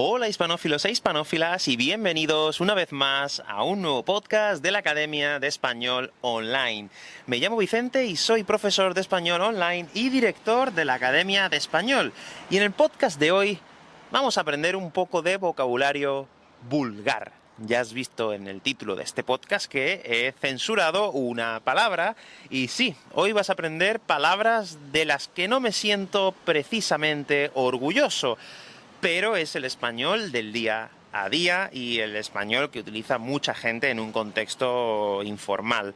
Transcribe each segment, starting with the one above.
Hola hispanófilos e hispanófilas y bienvenidos una vez más a un nuevo podcast de la Academia de Español Online. Me llamo Vicente y soy profesor de Español Online y director de la Academia de Español. Y en el podcast de hoy vamos a aprender un poco de vocabulario vulgar. Ya has visto en el título de este podcast que he censurado una palabra, y sí, hoy vas a aprender palabras de las que no me siento precisamente orgulloso pero es el español del día a día y el español que utiliza mucha gente en un contexto informal.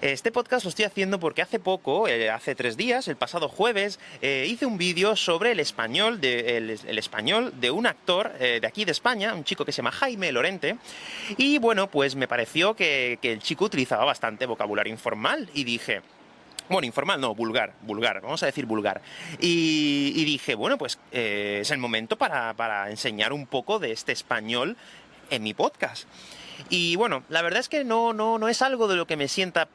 Este podcast lo estoy haciendo porque hace poco, eh, hace tres días, el pasado jueves, eh, hice un vídeo sobre el español, de, el, español de un actor eh, de aquí de España, un chico que se llama Jaime Lorente, y bueno, pues me pareció que el chico utilizaba bastante vocabulario informal, y dije, bueno, informal no, vulgar, vulgar, vamos a decir vulgar. Y, dije, bueno, pues eh, es el momento para, enseñar un poco de este español en mi podcast. Y bueno, la verdad es que no, no, no es algo de lo que me sienta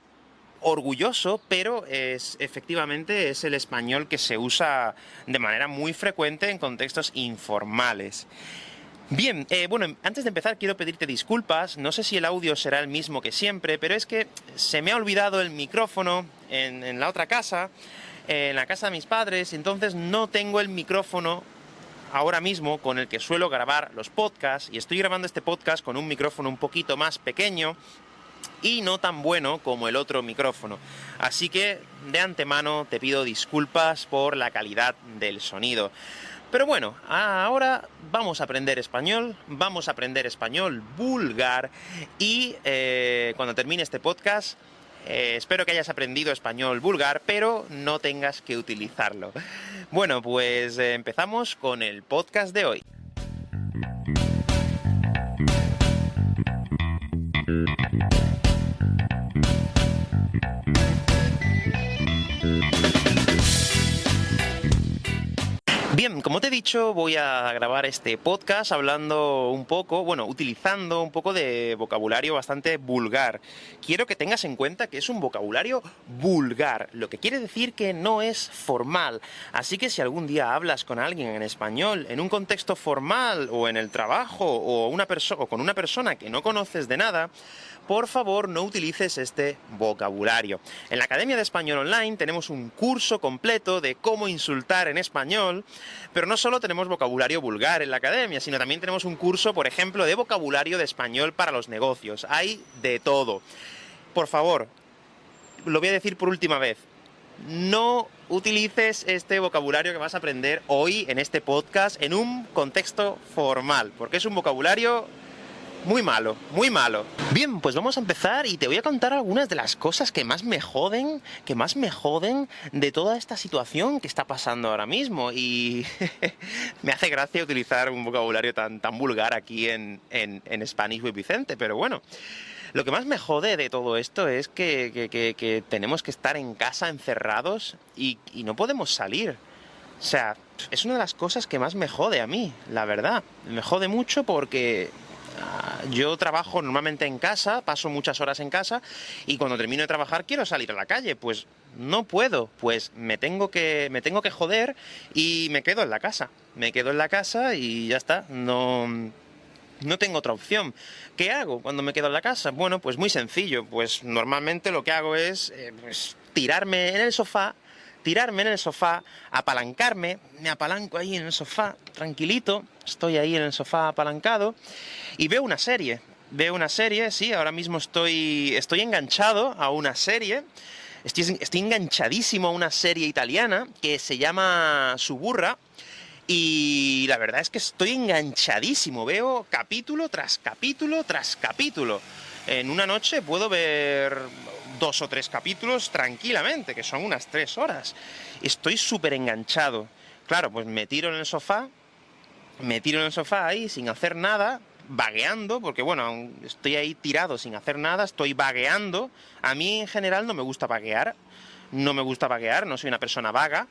orgulloso, pero es, efectivamente es el español que se usa de manera muy frecuente en contextos informales. Bien, eh, bueno, antes de empezar quiero pedirte disculpas, no sé si el audio será el mismo que siempre, pero es que se me ha olvidado el micrófono en, la otra casa, en la casa de mis padres, entonces no tengo el micrófono ahora mismo con el que suelo grabar los podcasts, y estoy grabando este podcast con un micrófono un poquito más pequeño, y no tan bueno como el otro micrófono. Así que, de antemano, te pido disculpas por la calidad del sonido. Pero bueno, ahora vamos a aprender español, vamos a aprender español vulgar y eh, cuando termine este podcast eh, espero que hayas aprendido español vulgar, pero no tengas que utilizarlo. Bueno, pues eh, empezamos con el podcast de hoy. Bien, como te he dicho, voy a grabar este podcast hablando un poco, bueno, utilizando un poco de vocabulario bastante vulgar. Quiero que tengas en cuenta que es un vocabulario vulgar, lo que quiere decir que no es formal. Así que si algún día hablas con alguien en español, en un contexto formal, o en el trabajo, o, o con una persona que no conoces de nada, por favor no utilices este vocabulario. En la Academia de Español Online tenemos un curso completo de cómo insultar en español, pero no solo tenemos vocabulario vulgar en la Academia, sino también tenemos un curso, por ejemplo, de vocabulario de español para los negocios. Hay de todo. Por favor, lo voy a decir por última vez, no utilices este vocabulario que vas a aprender hoy en este podcast en un contexto formal, porque es un vocabulario muy malo, muy malo. Bien, pues vamos a empezar y te voy a contar algunas de las cosas que más me joden, que más me joden de toda esta situación que está pasando ahora mismo. Y me hace gracia utilizar un vocabulario tan, tan vulgar aquí en, en, Spanish with Vicente, pero bueno. Lo que más me jode de todo esto es que, tenemos que estar en casa encerrados y no podemos salir. O sea, es una de las cosas que más me jode a mí, la verdad. Me jode mucho porque yo trabajo normalmente en casa, paso muchas horas en casa, y cuando termino de trabajar quiero salir a la calle, pues no puedo, pues me tengo que, me tengo que joder y me quedo en la casa. Me quedo en la casa y ya está, no, no tengo otra opción. ¿Qué hago cuando me quedo en la casa? Bueno, pues muy sencillo, pues normalmente lo que hago es eh, pues, tirarme en el sofá tirarme en el sofá, apalancarme, me apalanco ahí en el sofá, tranquilito, estoy ahí en el sofá apalancado, y veo una serie. Veo una serie, sí, ahora mismo estoy, estoy enganchado a una serie, estoy, enganchadísimo a una serie italiana que se llama Suburra, y la verdad es que estoy enganchadísimo, veo capítulo tras capítulo tras capítulo. En una noche puedo ver dos o tres capítulos tranquilamente, que son unas tres horas. Estoy súper enganchado. Claro, pues me tiro en el sofá, me tiro en el sofá ahí sin hacer nada, vagueando, porque bueno, estoy ahí tirado sin hacer nada, estoy vagueando. A mí en general no me gusta vaguear, no me gusta vaguear, no soy una persona vaga.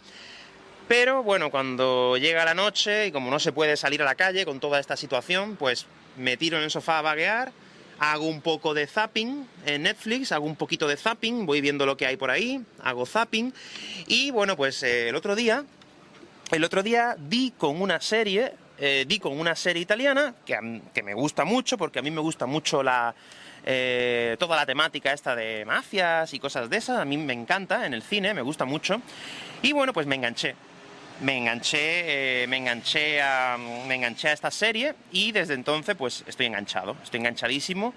Pero bueno, cuando llega la noche y como no se puede salir a la calle con toda esta situación, pues me tiro en el sofá a vaguear, hago un poco de zapping en Netflix, hago un poquito de zapping, voy viendo lo que hay por ahí, hago zapping, y bueno, pues eh, el otro día, el otro día di con una serie eh, di con una serie italiana que, que, me gusta mucho, porque a mí me gusta mucho la, eh, toda la temática esta de mafias y cosas de esas, a mí me encanta en el cine, me gusta mucho, y bueno, pues me enganché. Me enganché, eh, me, enganché a, me enganché a esta serie y desde entonces pues estoy enganchado, estoy enganchadísimo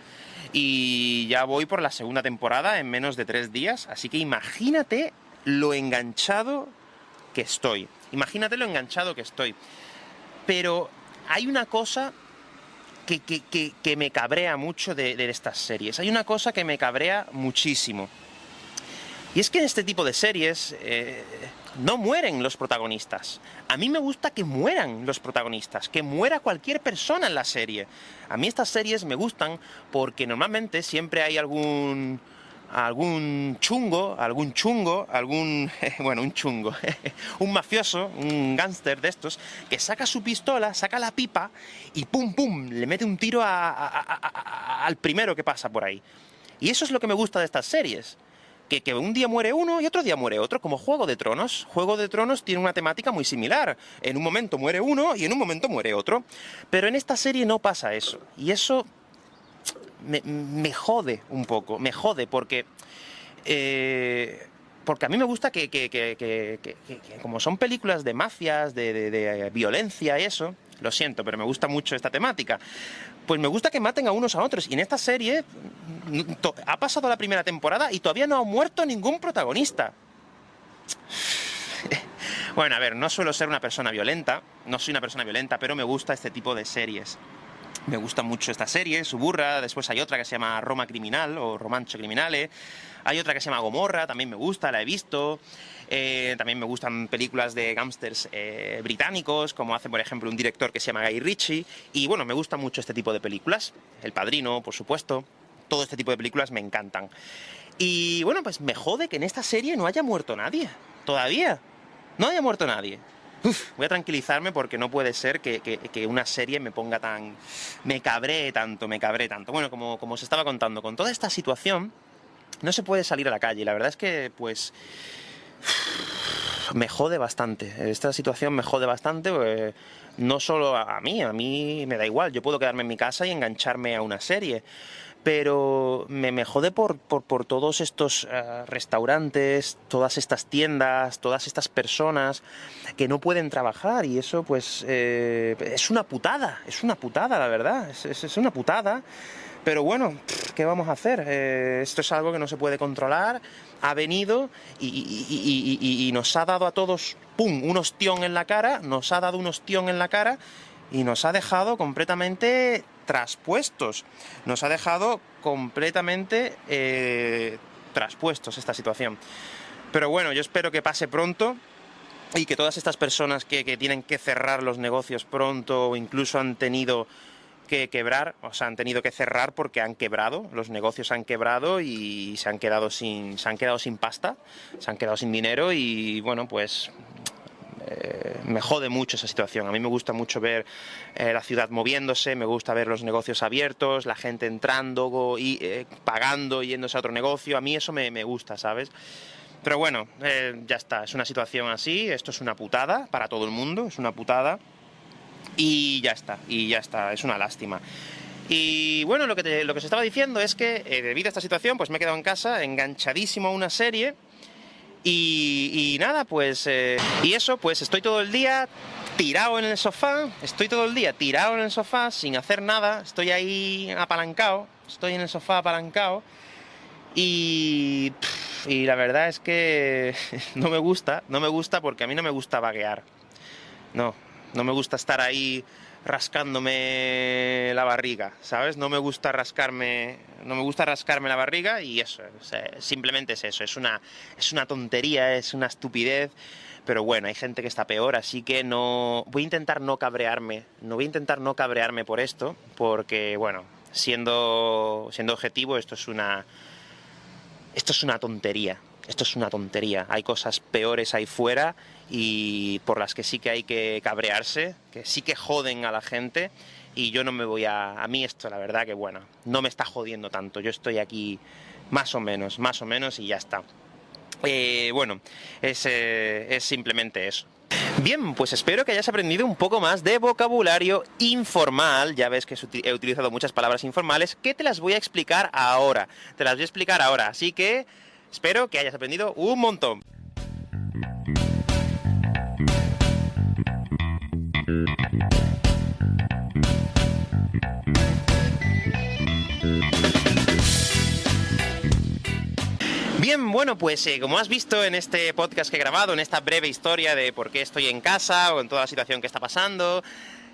y ya voy por la segunda temporada en menos de tres días, así que imagínate lo enganchado que estoy, imagínate lo enganchado que estoy. Pero hay una cosa que, que, me cabrea mucho de, estas series. Hay una cosa que me cabrea muchísimo. Y es que en este tipo de series eh, no mueren los protagonistas. A mí me gusta que mueran los protagonistas, que muera cualquier persona en la serie. A mí estas series me gustan porque normalmente siempre hay algún algún chungo, algún chungo, algún, bueno, un chungo, un mafioso, un gángster de estos, que saca su pistola, saca la pipa y pum, pum, le mete un tiro al primero que pasa por ahí. Y eso es lo que me gusta de estas series. Que, que, un día muere uno y otro día muere otro, como Juego de Tronos. Juego de Tronos tiene una temática muy similar. En un momento muere uno y en un momento muere otro. Pero en esta serie no pasa eso. Y eso me, jode un poco, me jode porque... Eh, porque a mí me gusta que, como son películas de mafias, de, violencia y eso, lo siento, pero me gusta mucho esta temática, pues me gusta que maten a unos a otros. Y en esta serie ha pasado la primera temporada y todavía no ha muerto ningún protagonista. Bueno, a ver, no suelo ser una persona violenta, no soy una persona violenta, pero me gusta este tipo de series. Me gusta mucho esta serie, Suburra, después hay otra que se llama Roma Criminal o Romancho Criminale, hay otra que se llama Gomorra, también me gusta, la he visto, eh, también me gustan películas de gángsters eh, británicos, como hace por ejemplo un director que se llama Guy Ritchie, y bueno, me gusta mucho este tipo de películas, El Padrino, por supuesto, todo este tipo de películas me encantan. Y bueno, pues me jode que en esta serie no haya muerto nadie, todavía, no haya muerto nadie voy a tranquilizarme porque no puede ser que, una serie me ponga tan... me cabré tanto, me cabré tanto. Bueno, como, como os estaba contando, con toda esta situación no se puede salir a la calle. La verdad es que, pues... me jode bastante. Esta situación me jode bastante no solo a mí, a mí me da igual. Yo puedo quedarme en mi casa y engancharme a una serie pero me, me jode por, por, todos estos eh, restaurantes, todas estas tiendas, todas estas personas que no pueden trabajar y eso pues eh, es una putada, es una putada la verdad, es, es, una putada. Pero bueno, ¿qué vamos a hacer? Eh, esto es algo que no se puede controlar, ha venido y, y, y, nos ha dado a todos, ¡pum!, un ostión en la cara, nos ha dado un ostión en la cara y nos ha dejado completamente traspuestos. Nos ha dejado completamente eh, traspuestos esta situación. Pero bueno, yo espero que pase pronto y que todas estas personas que, tienen que cerrar los negocios pronto o incluso han tenido que quebrar, o sea, han tenido que cerrar porque han quebrado, los negocios han quebrado y se han quedado sin, se han quedado sin pasta, se han quedado sin dinero y bueno, pues eh, me jode mucho esa situación. A mí me gusta mucho ver eh, la ciudad moviéndose, me gusta ver los negocios abiertos, la gente entrando y eh, pagando, yéndose a otro negocio. A mí eso me, gusta, ¿sabes? Pero bueno, ya está, es una situación así, esto es una putada para todo el mundo, es una putada. Y ya está, y ya está, es una lástima. Y bueno, lo que, lo que se estaba diciendo es que debido a esta situación, pues me he quedado en casa enganchadísimo a una serie y, nada, pues... Eh, y eso, pues estoy todo el día tirado en el sofá, estoy todo el día tirado en el sofá sin hacer nada, estoy ahí apalancado, estoy en el sofá apalancado y, y la verdad es que no me gusta, no me gusta porque a mí no me gusta vaguear, no, no me gusta estar ahí rascándome la barriga, ¿sabes? No me gusta rascarme, no me gusta rascarme la barriga y eso, simplemente es eso, es una, es una tontería, es una estupidez, pero bueno, hay gente que está peor, así que no, voy a intentar no cabrearme, no voy a intentar no cabrearme por esto, porque bueno, siendo, siendo objetivo, esto es una, esto es una tontería, esto es una tontería, hay cosas peores ahí fuera y por las que sí que hay que cabrearse, que sí que joden a la gente y yo no me voy a... A mí esto, la verdad que bueno, no me está jodiendo tanto, yo estoy aquí más o menos, más o menos y ya está. Eh, bueno, es, eh, es simplemente eso. Bien, pues espero que hayas aprendido un poco más de vocabulario informal. Ya ves que he utilizado muchas palabras informales que te las voy a explicar ahora. Te las voy a explicar ahora, así que espero que hayas aprendido un montón. Bueno, pues eh, como has visto en este podcast que he grabado, en esta breve historia de por qué estoy en casa o en toda la situación que está pasando,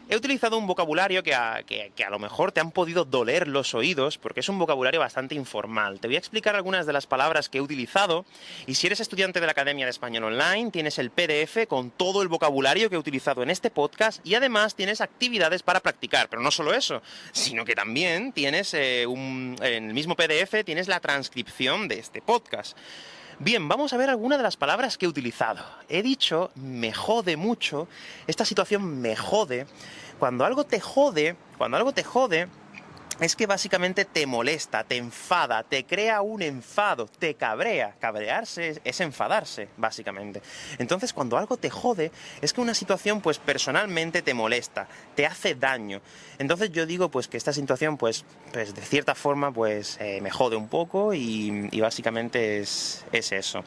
He utilizado un vocabulario que a, lo mejor te han podido doler los oídos, porque es un vocabulario bastante informal. Te voy a explicar algunas de las palabras que he utilizado, y si eres estudiante de la Academia de Español Online, tienes el PDF con todo el vocabulario que he utilizado en este podcast, y además tienes actividades para practicar. Pero no solo eso, sino que también tienes eh, un, en el mismo PDF tienes la transcripción de este podcast. Bien, vamos a ver algunas de las palabras que he utilizado. He dicho me jode mucho, esta situación me jode. Cuando algo te jode, cuando algo te jode, es que básicamente te molesta, te enfada, te crea un enfado, te cabrea. Cabrearse es, enfadarse, básicamente. Entonces, cuando algo te jode, es que una situación, pues, personalmente te molesta, te hace daño. Entonces yo digo, pues, que esta situación, pues, pues de cierta forma, pues, eh, me jode un poco y, básicamente es, es, eso.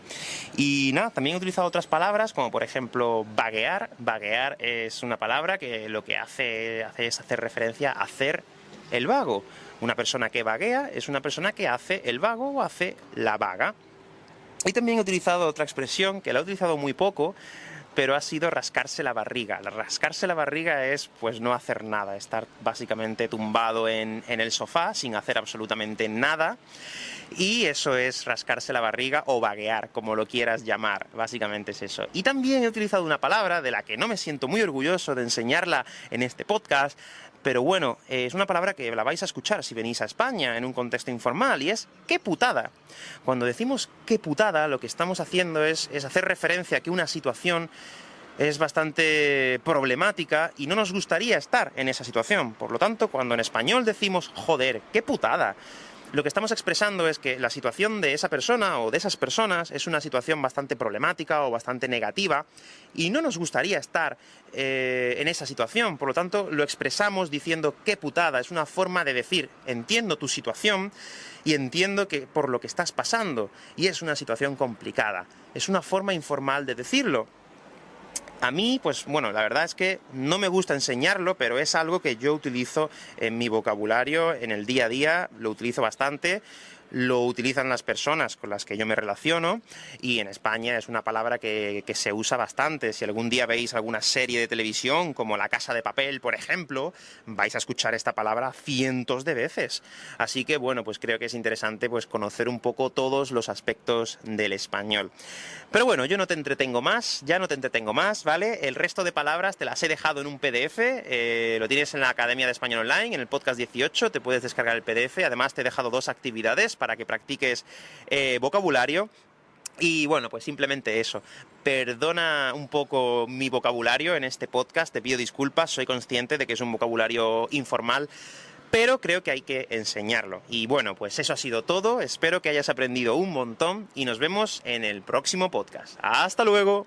Y nada, también he utilizado otras palabras, como por ejemplo, vaguear. Vaguear es una palabra que lo que hace, hace es hacer referencia a hacer el vago. Una persona que vaguea es una persona que hace el vago o hace la vaga. Y también he utilizado otra expresión, que la he utilizado muy poco, pero ha sido rascarse la barriga. Rascarse la barriga es, pues, no hacer nada, estar básicamente tumbado en, en, el sofá sin hacer absolutamente nada, y eso es rascarse la barriga o vaguear, como lo quieras llamar, básicamente es eso. Y también he utilizado una palabra de la que no me siento muy orgulloso de enseñarla en este podcast, pero bueno, es una palabra que la vais a escuchar si venís a España en un contexto informal, y es ¡qué putada! Cuando decimos ¡qué putada!, lo que estamos haciendo es, es hacer referencia a que una situación es bastante problemática y no nos gustaría estar en esa situación. Por lo tanto, cuando en español decimos ¡joder, qué putada!, lo que estamos expresando es que la situación de esa persona o de esas personas es una situación bastante problemática o bastante negativa y no nos gustaría estar eh, en esa situación, por lo tanto lo expresamos diciendo qué putada, es una forma de decir entiendo tu situación y entiendo que por lo que estás pasando y es una situación complicada. Es una forma informal de decirlo. A mí, pues bueno, la verdad es que no me gusta enseñarlo, pero es algo que yo utilizo en mi vocabulario, en el día a día, lo utilizo bastante, lo utilizan las personas con las que yo me relaciono y en España es una palabra que, se usa bastante. Si algún día veis alguna serie de televisión, como La Casa de Papel, por ejemplo, vais a escuchar esta palabra cientos de veces. Así que, bueno, pues creo que es interesante pues, conocer un poco todos los aspectos del español. Pero bueno, yo no te entretengo más, ya no te entretengo más, ¿vale? El resto de palabras te las he dejado en un PDF, eh, lo tienes en la Academia de Español Online, en el podcast 18, te puedes descargar el PDF, además te he dejado dos actividades para que practiques eh, vocabulario. Y bueno, pues simplemente eso. Perdona un poco mi vocabulario en este podcast, te pido disculpas, soy consciente de que es un vocabulario informal, pero creo que hay que enseñarlo. Y bueno, pues eso ha sido todo, espero que hayas aprendido un montón y nos vemos en el próximo podcast. ¡Hasta luego!